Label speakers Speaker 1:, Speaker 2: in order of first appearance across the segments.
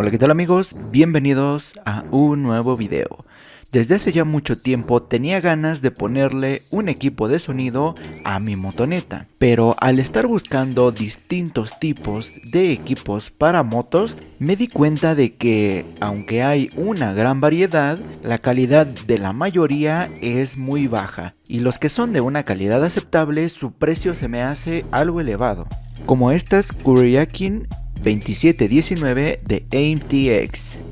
Speaker 1: Hola qué tal amigos, bienvenidos a un nuevo video. Desde hace ya mucho tiempo tenía ganas de ponerle un equipo de sonido a mi motoneta, pero al estar buscando distintos tipos de equipos para motos, me di cuenta de que aunque hay una gran variedad, la calidad de la mayoría es muy baja, y los que son de una calidad aceptable su precio se me hace algo elevado, como estas Kuryakin 2719 de AIM-TX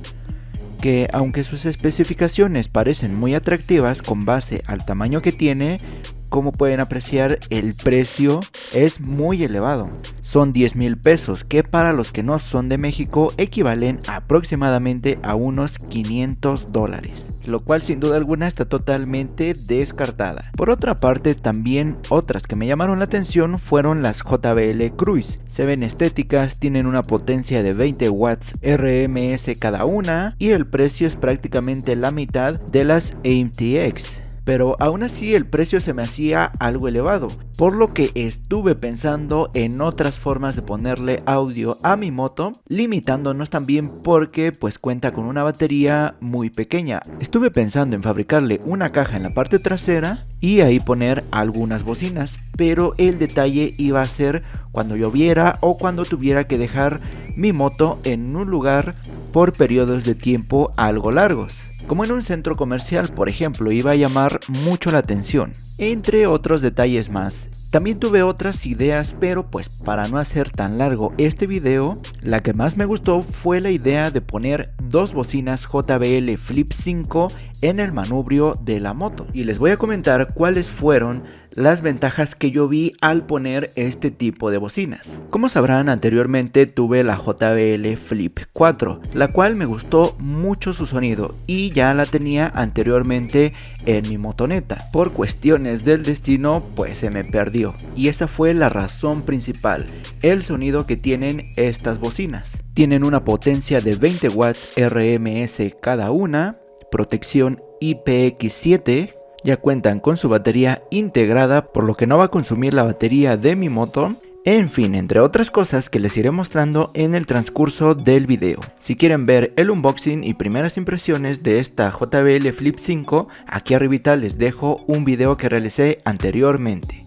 Speaker 1: que aunque sus especificaciones parecen muy atractivas con base al tamaño que tiene, como pueden apreciar el precio es muy elevado. Son 10 mil pesos que para los que no son de México equivalen aproximadamente a unos 500 dólares lo cual sin duda alguna está totalmente descartada. Por otra parte, también otras que me llamaron la atención fueron las JBL Cruise. Se ven estéticas, tienen una potencia de 20 watts RMS cada una y el precio es prácticamente la mitad de las AMTX pero aún así el precio se me hacía algo elevado, por lo que estuve pensando en otras formas de ponerle audio a mi moto, limitándonos también porque pues cuenta con una batería muy pequeña. Estuve pensando en fabricarle una caja en la parte trasera y ahí poner algunas bocinas, pero el detalle iba a ser cuando lloviera o cuando tuviera que dejar mi moto en un lugar por periodos de tiempo algo largos como en un centro comercial por ejemplo iba a llamar mucho la atención, entre otros detalles más. También tuve otras ideas pero pues para no hacer tan largo este video, la que más me gustó fue la idea de poner dos bocinas JBL Flip 5 en el manubrio de la moto y les voy a comentar cuáles fueron las ventajas que yo vi al poner este tipo de bocinas. Como sabrán anteriormente tuve la JBL Flip 4, la cual me gustó mucho su sonido y ya la tenía anteriormente en mi motoneta. Por cuestiones del destino pues se me perdió y esa fue la razón principal, el sonido que tienen estas bocinas. Tienen una potencia de 20 watts RMS cada una, protección IPX7 ya cuentan con su batería integrada por lo que no va a consumir la batería de mi moto en fin, entre otras cosas que les iré mostrando en el transcurso del video. Si quieren ver el unboxing y primeras impresiones de esta JBL Flip 5, aquí arribita les dejo un video que realicé anteriormente.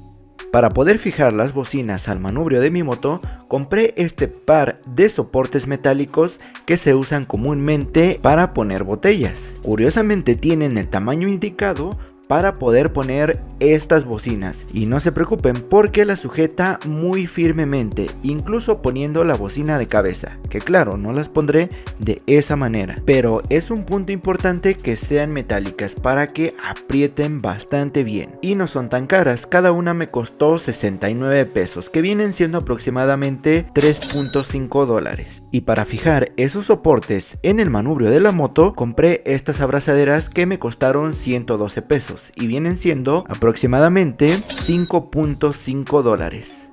Speaker 1: Para poder fijar las bocinas al manubrio de mi moto, compré este par de soportes metálicos que se usan comúnmente para poner botellas. Curiosamente tienen el tamaño indicado para poder poner estas bocinas. Y no se preocupen porque la sujeta muy firmemente incluso poniendo la bocina de cabeza que claro no las pondré de esa manera. Pero es un punto importante que sean metálicas para que aprieten bastante bien. Y no son tan caras cada una me costó 69 pesos que vienen siendo aproximadamente 3.5 dólares. Y para fijar esos soportes en el manubrio de la moto compré estas abrazaderas que me costaron 112 pesos y vienen siendo aproximadamente 5.5 dólares.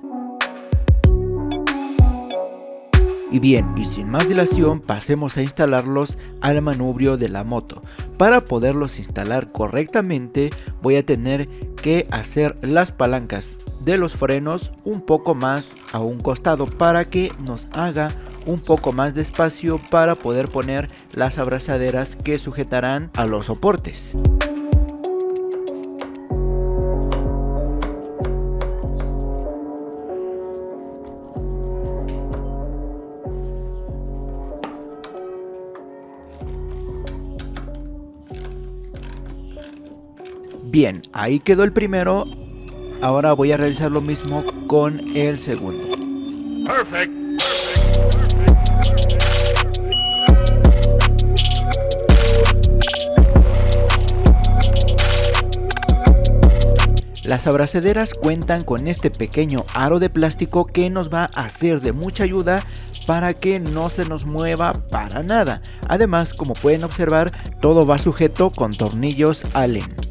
Speaker 1: Y bien, y sin más dilación, pasemos a instalarlos al manubrio de la moto. Para poderlos instalar correctamente, voy a tener que hacer las palancas de los frenos un poco más a un costado para que nos haga un poco más de espacio para poder poner las abrazaderas que sujetarán a los soportes. Bien, ahí quedó el primero. Ahora voy a realizar lo mismo con el segundo. Las abrazaderas cuentan con este pequeño aro de plástico que nos va a hacer de mucha ayuda para que no se nos mueva para nada. Además, como pueden observar, todo va sujeto con tornillos Allen.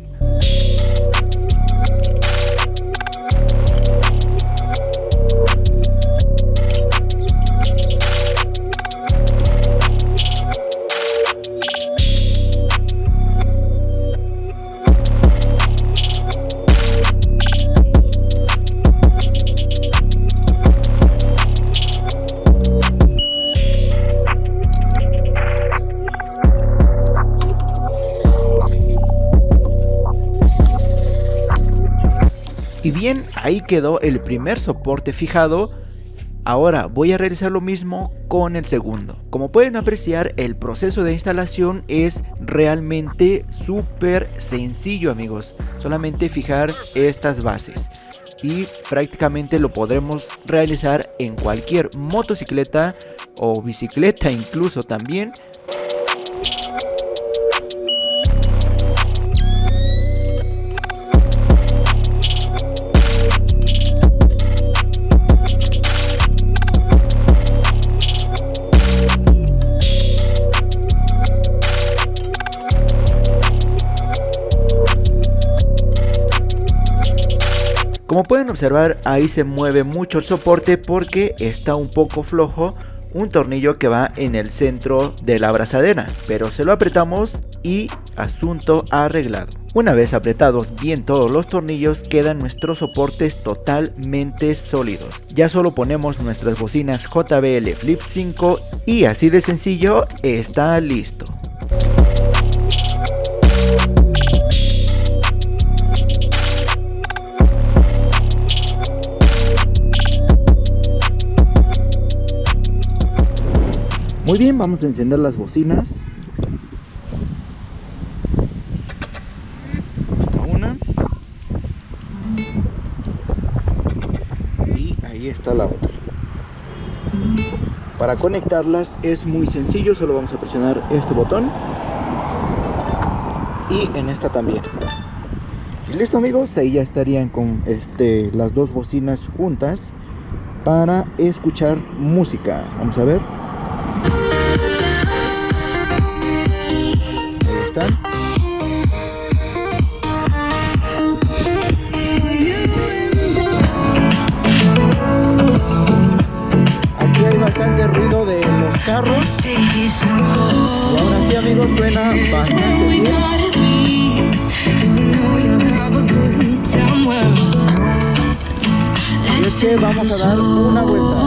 Speaker 1: Bien, ahí quedó el primer soporte fijado. Ahora voy a realizar lo mismo con el segundo. Como pueden apreciar, el proceso de instalación es realmente súper sencillo amigos. Solamente fijar estas bases y prácticamente lo podremos realizar en cualquier motocicleta o bicicleta incluso también Como pueden observar ahí se mueve mucho el soporte porque está un poco flojo un tornillo que va en el centro de la abrazadera, pero se lo apretamos y asunto arreglado. Una vez apretados bien todos los tornillos quedan nuestros soportes totalmente sólidos. Ya solo ponemos nuestras bocinas JBL Flip 5 y así de sencillo está listo. Muy bien, vamos a encender las bocinas. Esta una. Y ahí está la otra. Para conectarlas es muy sencillo, solo vamos a presionar este botón. Y en esta también. Y listo amigos, ahí ya estarían con este, las dos bocinas juntas para escuchar música. Vamos a ver. Aquí hay bastante ruido de los carros. Y ahora sí amigos suena bastante bien. Y es que vamos a dar una vuelta.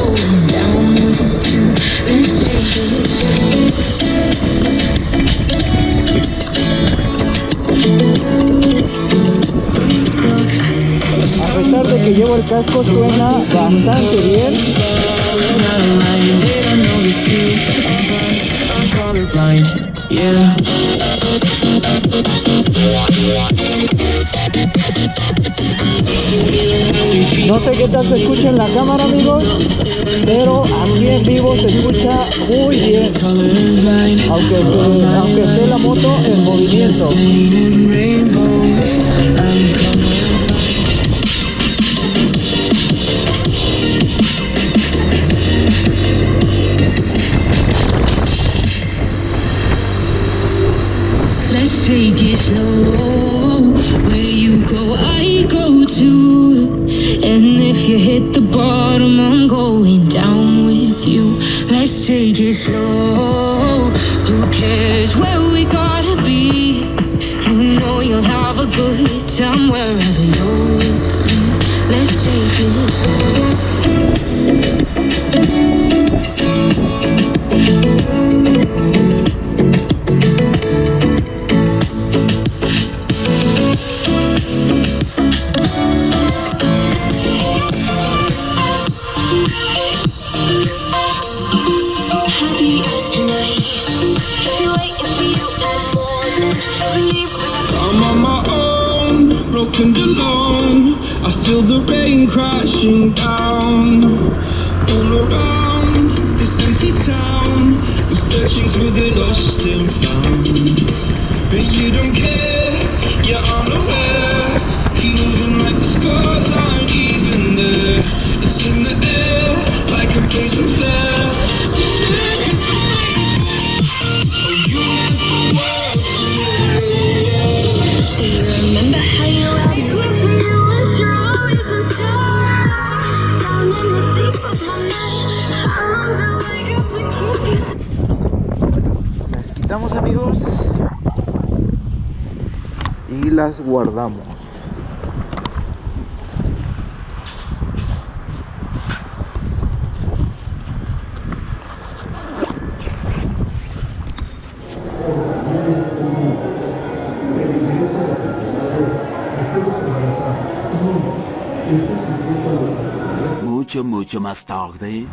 Speaker 1: el casco suena bastante bien. No sé qué tal se escucha en la cámara amigos, pero aquí en vivo se escucha muy bien, aunque aunque esté la moto en movimiento. Go, too And if you hit the searching for the lost and found las guardamos.
Speaker 2: Mucho, mucho más tarde.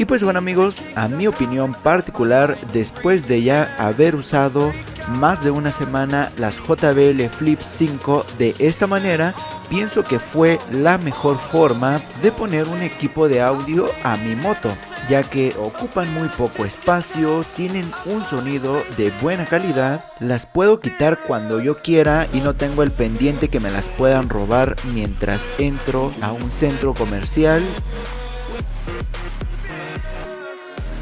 Speaker 1: Y pues bueno amigos, a mi opinión particular, después de ya haber usado más de una semana las JBL Flip 5 de esta manera, pienso que fue la mejor forma de poner un equipo de audio a mi moto, ya que ocupan muy poco espacio, tienen un sonido de buena calidad, las puedo quitar cuando yo quiera y no tengo el pendiente que me las puedan robar mientras entro a un centro comercial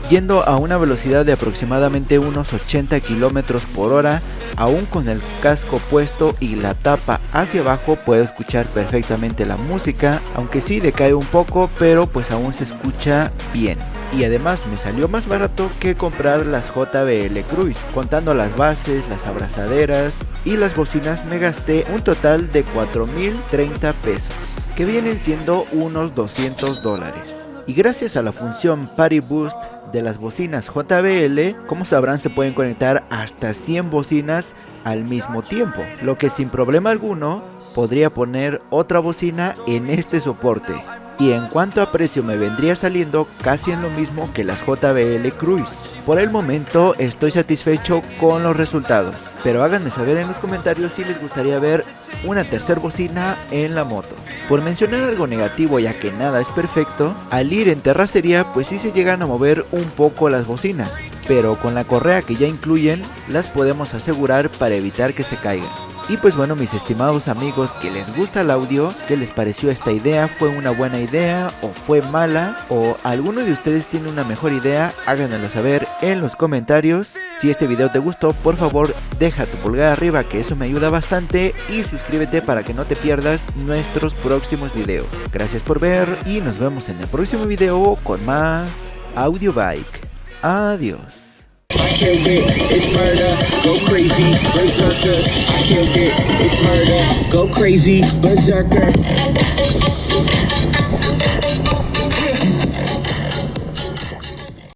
Speaker 1: yendo a una velocidad de aproximadamente unos 80 km por hora, aún con el casco puesto y la tapa hacia abajo puedo escuchar perfectamente la música, aunque sí decae un poco, pero pues aún se escucha bien. Y además me salió más barato que comprar las JBL Cruise, contando las bases, las abrazaderas y las bocinas me gasté un total de 4.030 pesos, que vienen siendo unos 200 dólares. Y gracias a la función Party Boost de las bocinas JBL, como sabrán se pueden conectar hasta 100 bocinas al mismo tiempo, lo que sin problema alguno podría poner otra bocina en este soporte. Y en cuanto a precio me vendría saliendo casi en lo mismo que las JBL Cruise. Por el momento estoy satisfecho con los resultados, pero háganme saber en los comentarios si les gustaría ver una tercera bocina en la moto. Por mencionar algo negativo ya que nada es perfecto, al ir en terracería pues sí se llegan a mover un poco las bocinas, pero con la correa que ya incluyen las podemos asegurar para evitar que se caigan. Y pues bueno mis estimados amigos que les gusta el audio, ¿qué les pareció esta idea? ¿Fue una buena idea o fue mala? ¿O alguno de ustedes tiene una mejor idea? Háganmelo saber en los comentarios. Si este video te gustó, por favor deja tu pulgar arriba que eso me ayuda bastante y suscríbete para que no te pierdas nuestros próximos videos. Gracias por ver y nos vemos en el próximo video con más Audio Bike. Adiós.
Speaker 3: I killed it, it's murder, go crazy, berserker. I killed it, it's murder, go crazy, berserker.